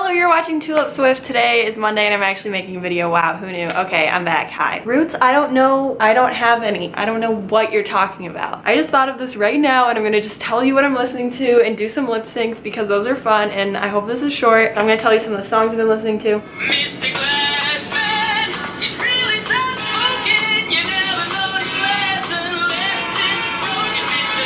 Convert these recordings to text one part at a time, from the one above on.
Hello, you're watching Tulip Swift. Today is Monday and I'm actually making a video. Wow, who knew? Okay, I'm back. Hi. Roots, I don't know. I don't have any. I don't know what you're talking about. I just thought of this right now and I'm gonna just tell you what I'm listening to and do some lip syncs because those are fun and I hope this is short. I'm gonna tell you some of the songs I've been listening to.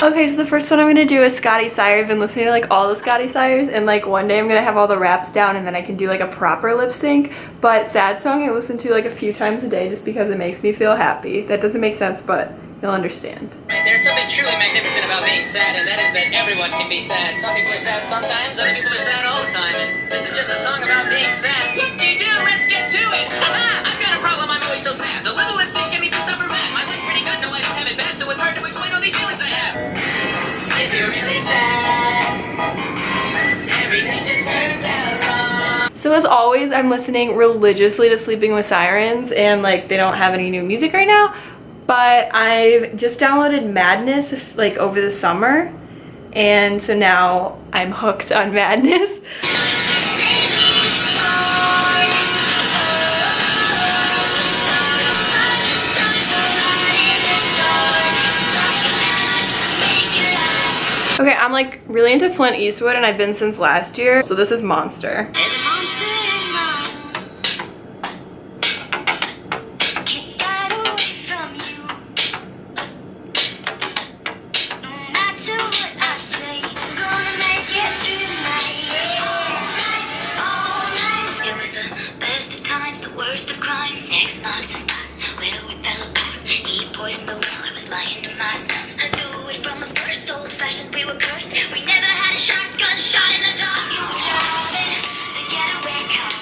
Okay, so the first one I'm gonna do is Scotty Sire. I've been listening to like all the Scotty Sires and like one day I'm gonna have all the raps down and then I can do like a proper lip sync. But sad song I listen to like a few times a day just because it makes me feel happy. That doesn't make sense, but you'll understand. There's something truly magnificent about being sad, and that is that everyone can be sad. Some people are sad sometimes, other people are sad all the time, and this is just a song about being sad. Whoop-de-doo, So as always, I'm listening religiously to Sleeping with Sirens and like they don't have any new music right now, but I've just downloaded Madness like over the summer and so now I'm hooked on Madness. Okay, I'm like really into Flint Eastwood and I've been since last year. So this is Monster. It was the best of times, the worst of crimes. X marks the spot where we fell apart. He poisoned the well, I was lying to myself. I knew it from the first old fashioned. We were cursed. We never had a shotgun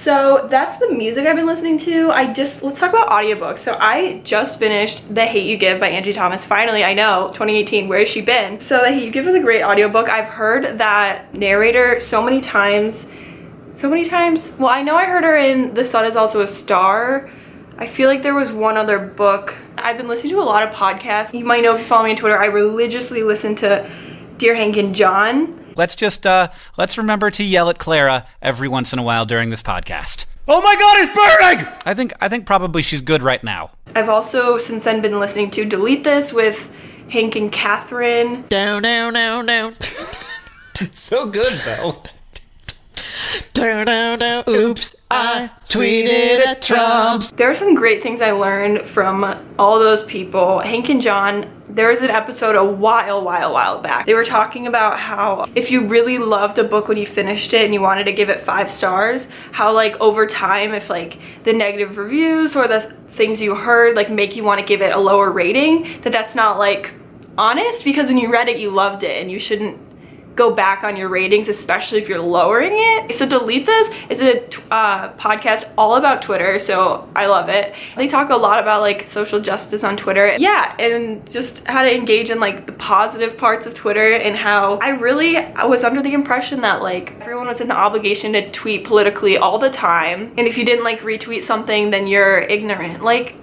So that's the music I've been listening to. I just, let's talk about audiobooks. So I just finished The Hate You Give by Angie Thomas. Finally, I know, 2018, where has she been? So The Hate You Give is a great audiobook. I've heard that narrator so many times, so many times. Well, I know I heard her in The Sun is Also a Star. I feel like there was one other book. I've been listening to a lot of podcasts. You might know if you follow me on Twitter, I religiously listen to Dear Hank and John. Let's just uh let's remember to yell at Clara every once in a while during this podcast. Oh my god, it's burning! I think I think probably she's good right now. I've also since then been listening to Delete This with Hank and Katherine. Down, down, down, down. So good, though. Down, down, down. Oops, I tweeted at Trump. There are some great things I learned from all those people. Hank and John, there was an episode a while, while, while back. They were talking about how if you really loved a book when you finished it and you wanted to give it five stars, how like over time, if like the negative reviews or the things you heard like make you want to give it a lower rating, that that's not like honest because when you read it, you loved it and you shouldn't go back on your ratings, especially if you're lowering it. So Delete This is a uh, podcast all about Twitter, so I love it. They talk a lot about like social justice on Twitter. Yeah, and just how to engage in like the positive parts of Twitter and how I really I was under the impression that like everyone was in the obligation to tweet politically all the time. And if you didn't like retweet something, then you're ignorant. Like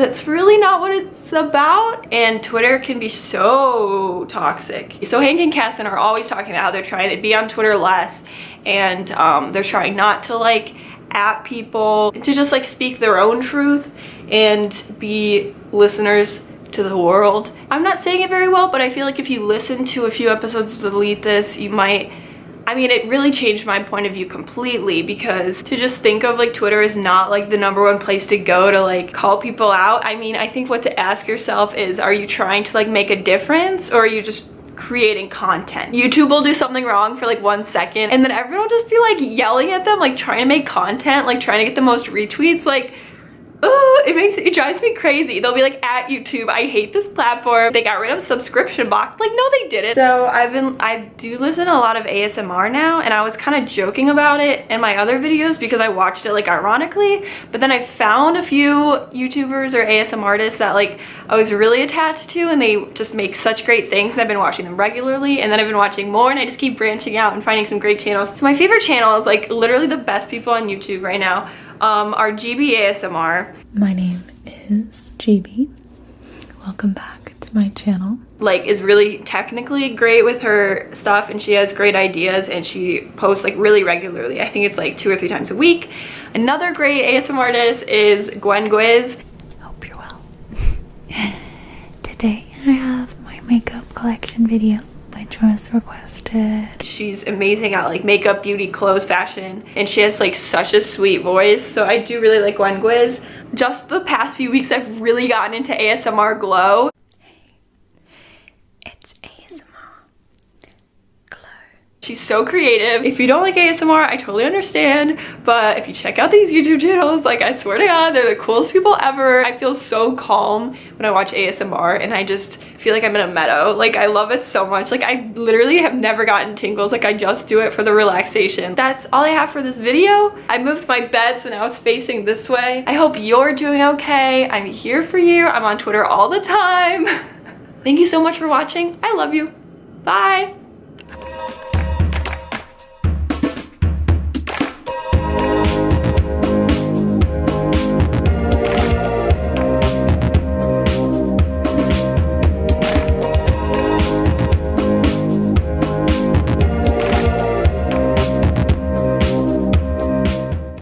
that's really not what it's about and Twitter can be so toxic. So Hank and Katherine are always talking about how they're trying to be on Twitter less and um, they're trying not to like at people to just like speak their own truth and be listeners to the world. I'm not saying it very well but I feel like if you listen to a few episodes of Delete This you might I mean, it really changed my point of view completely because to just think of like Twitter is not like the number one place to go to like call people out. I mean, I think what to ask yourself is, are you trying to like make a difference or are you just creating content. YouTube will do something wrong for like one second and then everyone will just be like yelling at them, like trying to make content, like trying to get the most retweets. Like it makes it drives me crazy. They'll be like at YouTube, I hate this platform. They got rid of subscription box. Like, no, they didn't. So I've been, I do listen to a lot of ASMR now and I was kind of joking about it in my other videos because I watched it like ironically, but then I found a few YouTubers or ASMR artists that like I was really attached to and they just make such great things and I've been watching them regularly and then I've been watching more and I just keep branching out and finding some great channels. So my favorite channel is like literally the best people on YouTube right now um, are Gibi ASMR. My name is Gibi. Welcome back to my channel. like is really technically great with her stuff and she has great ideas and she posts like really regularly. I think it's like two or three times a week. Another great ASMR artist is Gwen Gwiz. Hope you're well. Today I have my makeup collection video was requested. She's amazing at like makeup, beauty, clothes, fashion, and she has like such a sweet voice. So I do really like Gwen Gwiz. Just the past few weeks, I've really gotten into ASMR Glow. It's ASMR Glow. She's so creative. If you don't like ASMR, I totally understand. But if you check out these YouTube channels, like I swear to God, they're the coolest people ever. I feel so calm when I watch ASMR and I just feel like I'm in a meadow. Like I love it so much. Like I literally have never gotten tingles. Like I just do it for the relaxation. That's all I have for this video. I moved my bed so now it's facing this way. I hope you're doing okay. I'm here for you. I'm on Twitter all the time. Thank you so much for watching. I love you. Bye.